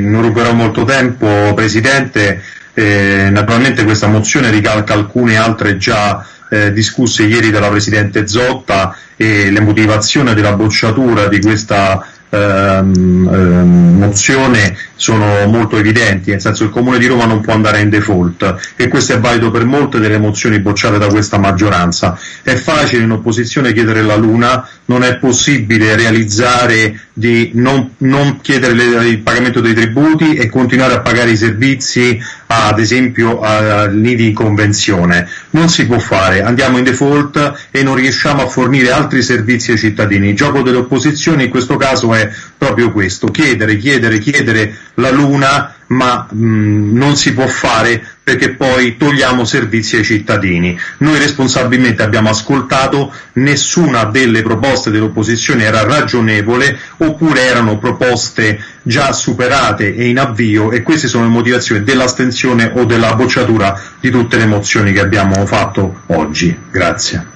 non ruberò molto tempo, Presidente. Eh, naturalmente questa mozione ricalca alcune altre già eh, discusse ieri dalla Presidente Zotta e le motivazioni della bocciatura di questa ehm, ehm, mozione sono molto evidenti, nel senso che il Comune di Roma non può andare in default e questo è valido per molte delle mozioni bocciate da questa maggioranza. È facile in opposizione chiedere la Luna, non è possibile realizzare di non, non chiedere le, il pagamento dei tributi e continuare a pagare i servizi ad esempio a lì di convenzione. Non si può fare, andiamo in default e non riusciamo a fornire altri servizi ai cittadini. Il gioco delle opposizioni in questo caso è proprio questo, chiedere, chiedere, chiedere la Luna, ma mh, non si può fare perché poi togliamo servizi ai cittadini. Noi responsabilmente abbiamo ascoltato, nessuna delle proposte dell'opposizione era ragionevole oppure erano proposte già superate e in avvio e queste sono le motivazioni dell'astensione o della bocciatura di tutte le mozioni che abbiamo fatto oggi. Grazie.